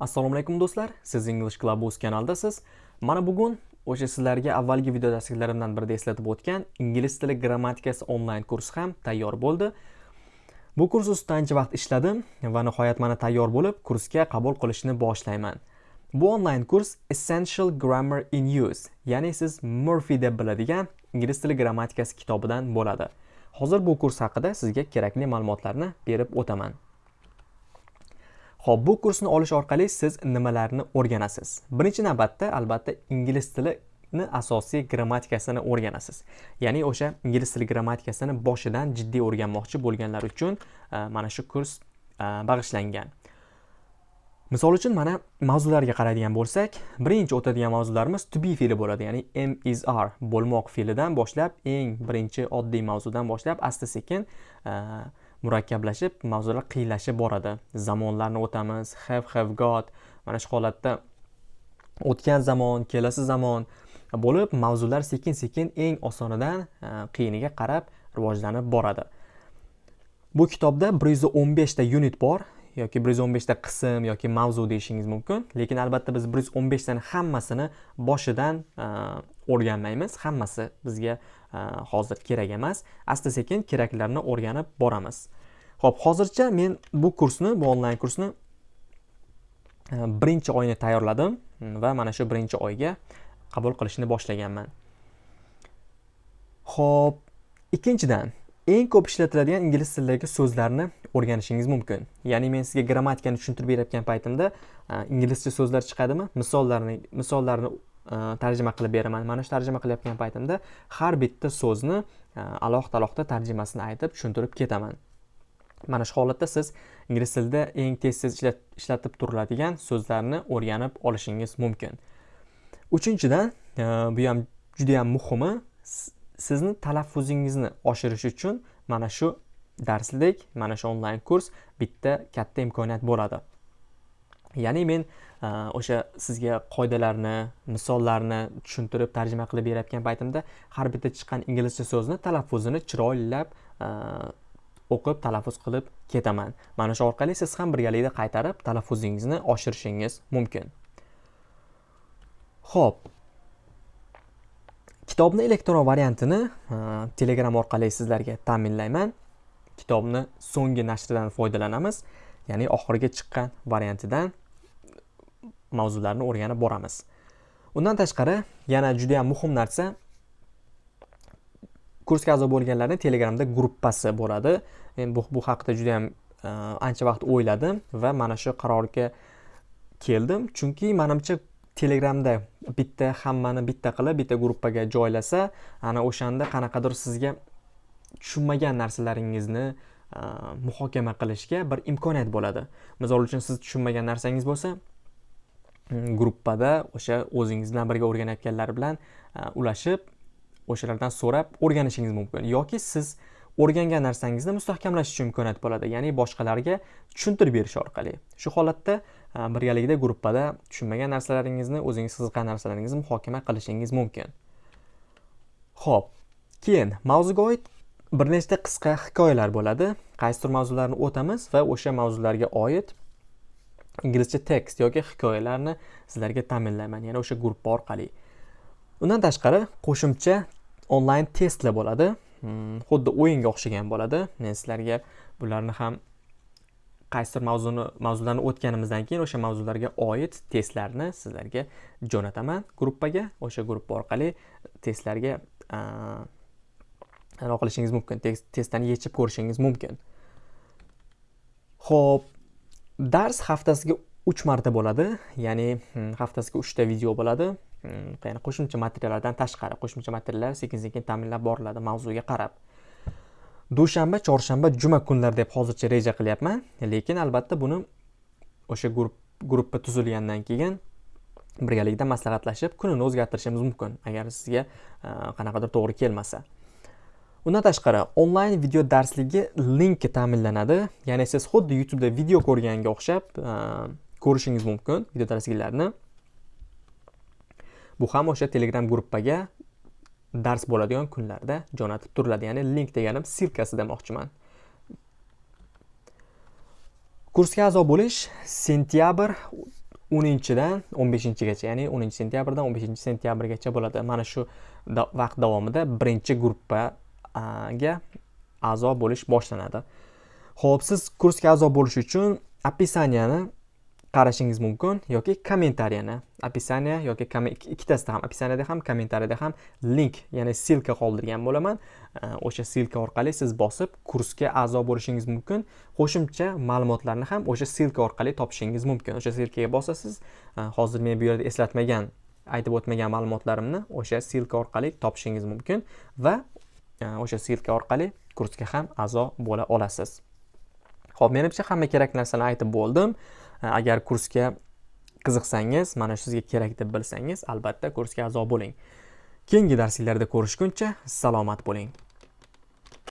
assalomu alaykum do'stlar. Siz english clubhouse kanaldasiz. Mana bugun o'sha sizlarga avvalgi video darsliklarimdan birida eslatib o'tgan ingliz tili grammatikasi onlayn kursi ham tayyor bo'ldi. Bu kurs ustida ancha vaqt ishladim va nihoyat mana tayyor bo'lib kursga qabul qilishni boshlayman. Bu onlayn kurs essential grammar in use ya'ni siz murphy deb biladigan ingliz tili grammatikasi kitobidan bo'ladi. Hozir bu kurs haqida sizga kerakli ma'lumotlarni berib o'taman. Xo'p, bu kursni olish orqali siz nimalarni o'rganasiz? Birinchi navbatda albatta ingliz tilini asosiy grammatikasini o'rganasiz. Ya'ni o'sha ingliz tili grammatikasini boshidan jiddiy o'rganmoqchi bo'lganlar uchun e, mana shu kurs e, bag'ishlangan. Misol uchun mana mavzularga qaraydigan bo'lsak, birinchi o'tadigan mavzularimiz to be fe'li bo'ladi, ya'ni am is are bo'lmoq fe'lidan boshlab eng birinchi oddiy mavzudan boshlab asta-sekin uh, murakkablashib mavzular qiyinlashib boradi. Zamonlarni o'tamiz have have got mana shu holatda o'tgan zamon kelasi zamon bo'lib mavzular sekin sekin eng osonidan e, qiyiniga qarab rivojlanib boradi. Bu kitobda bir yuz o'n beshta unit bor. Yoki 115 ta qism yoki mavzu deyishingiz mumkin. Lekin albatta biz 115 tani hammasini boshidan e, o'rganmaymiz. Hammasi bizga e, hozir kerak emas. Asta sekin keraklarni o'rganib boramiz. Ho'p hozircha men bu kursni bu onlayn kursni e, birinchi oyni tayyorladim va mana shu birinchi oyga qabul qilishni boshlaganman. Ho'p ikkinchidan eng ko'p ishlatiladigan ingliz tilidagi so'zlarni o'rganishingiz mumkin. Ya'ni men sizga grammatikani tushuntirib berayotgan paytimda inglizcha so'zlar chiqadimi misollarni misollarni tarjima qilib beraman. Mana shu tarjima qilayotgan paytimda har bitta so'zni alohida alohida tarjimasini aytib tushuntirib ketaman. Mana shu holatda siz ingliz tilida eng tez tez ishlatib turiladigan so'zlarni o'rganib olishingiz mumkin. Uchinchidan bu ham judayam muhimi. Sizni talaffuzingizni oshirish uchun mana shu darslik mana shu onlayn kurs bitta katta imkoniyat bo'ladi. Ya'ni men e, o'sha sizga qoidalarni misollarni tushuntirib tarjima qilib berayotgan paytimda har bitta chiqqan inglizcha so'zni talaffuzini chiroylab e, o'qib talaffuz qilib ketaman. Mana shu orqali siz ham birgalikda qaytarib talaffuzingizni oshirishingiz mumkin. Ho'p kitobni elektron variantini telegram orqali sizlarga ta'minlayman. Kitobni so'nggi nashridan foydalanamiz ya'ni oxirgi chiqqan variantidan mavzularni o'rganib boramiz. Undan tashqari yana juda yam muhim narsa kursga a'zo bo'lganlarni telegramda gruppasi bo'ladi. Men bu, bu haqida juda yam e, ancha vaqt o'yladim va mana shu qarorga keldim. Chunki manimcha telegramda bitta hammani bitta qilib bitta gruppaga joylasa ana o'shanda qanaqadir sizga tushunmagan narsalaringizni muhokama qilishga bir imkoniyat bo'ladi. Misol uchun siz tushunmagan narsangiz bo'lsa mm, gruppada o'sha o'zingiz bilan birga o'rganayotganlar bilan ulashib o'shalardan so'rab o'rganishingiz mumkin. Yoki siz o'rgangan narsangizni mustahkamlash uchun imkoniyat bo'ladi. Ya'ni boshqalarga tushuntirib berish orqali. Shu holatda Э, birgalikda guruhpada tushunmagan narsalaringizni o'zingiz qiziqqan narsalaringizni muhokama qilishingiz mumkin. Ho'p keyin mavzuga oid bir nechta qisqa hikoyalar bo'ladi. Qaysidir mavzularni o'tamiz va o'sha mavzularga oid inglizcha tekst yoki hikoyalarni sizlarga ta'minlayman ya'ni o'sha gruppa orqali. Undan tashqari qo'shimcha onlayn testlar bo'ladi. Hmm, xuddi o'yinga o'xshagan bo'ladi. Men sizlarga bularni ham qaysidir mavzuni mavzularni o'tganimizdan keyin o'sha mavzularga oid testlarni sizlarga jo'nataman. Gruppaga o'sha gruppa orqali testlarga anaqa qilishingiz mumkin testdan yechib ko'rishingiz mumkin. Ho'p dars haftasiga uch marta bo'ladi ya'ni hmm, haftasiga uchta video bo'ladi. Hmm, ya'ni qo'shimcha materiallardan tashqari qo'shimcha materiallar sekin sekin ta'minlab boriladi mavzuga qarab. Dushanba chorshanba juma kunlar deb hozircha reja qilyapman. Lekin albatta buni o'sha guruh gruppa tuzilgandan keyin birgalikda maslahatlashib kunini o'zgartirishimiz mumkin agar sizga e, qanaqadir to'g'ri kelmasa. Undan tashqari onlayn video darsligi linki ta'minlanadi. Ya'ni siz xuddi youtubeda video ko'rganga o'xshab e, ko'rishingiz mumkin video darsliklarni bu ham o'sha telegram gruppaga dars bo'ladigan kunlarda jo'natib turiladi. Ya'ni link deganim ssilkasi demoqchiman. Kursga a'zo bo'lish sentyabr 10-dan 15-gacha ya'ni o'ninchi sentyabrdan o'n beshinchi sentyabrgacha bo'ladi. Mana shu vaqt davomida birinchi gruppaga a'zo bo'lish boshlanadi. Ho'p siz kursga a'zo bo'lish uchun описаниyani qarashingiz mumkin yoki kommentariyani описание yoki ikkitasida ham описаниеda ham kommentariyada ham link ya'ni ссылка qoldirgan bo'laman. O'sha ссылка orqali siz bosib kursga a'zo bo'lishingiz mumkin. Qo'shimcha ma'lumotlarni ham o'sha ссылка orqali topishingiz mumkin. O'sha ссылкаga bosasiz e, hozir men bu yerda eslatmagan aytib o'tmagan ma'lumotlarimni o'sha ссылка orqali topishingiz mumkin va e, o'sha ссылка orqali kursga ham a'zo bo'la olasiz. Ho'p menimcha hamma kerak narsani aytib bo'ldim. Agar kursga qiziqsangiz mana shu sizga kerak deb bilsangiz albatta kursga a'zo bo'ling. Keyingi darsliklarda ko'rishguncha salomat bo'ling.